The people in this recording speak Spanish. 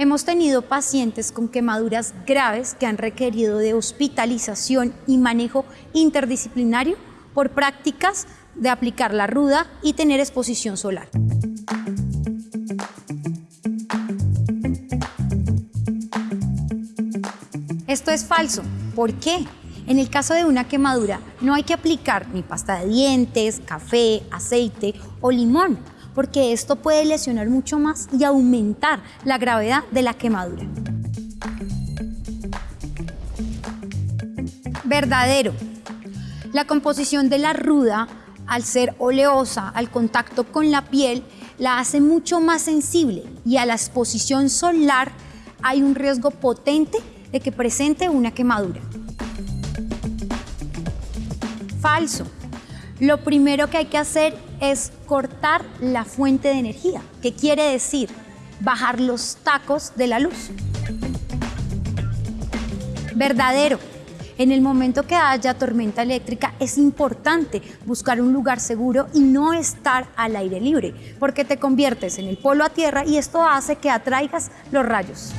Hemos tenido pacientes con quemaduras graves que han requerido de hospitalización y manejo interdisciplinario por prácticas de aplicar la ruda y tener exposición solar. Esto es falso. ¿Por qué? En el caso de una quemadura no hay que aplicar ni pasta de dientes, café, aceite o limón, porque esto puede lesionar mucho más y aumentar la gravedad de la quemadura. Verdadero. La composición de la ruda, al ser oleosa al contacto con la piel, la hace mucho más sensible y a la exposición solar hay un riesgo potente de que presente una quemadura. Falso. Lo primero que hay que hacer es cortar la fuente de energía, que quiere decir bajar los tacos de la luz. Verdadero. En el momento que haya tormenta eléctrica es importante buscar un lugar seguro y no estar al aire libre, porque te conviertes en el polo a tierra y esto hace que atraigas los rayos.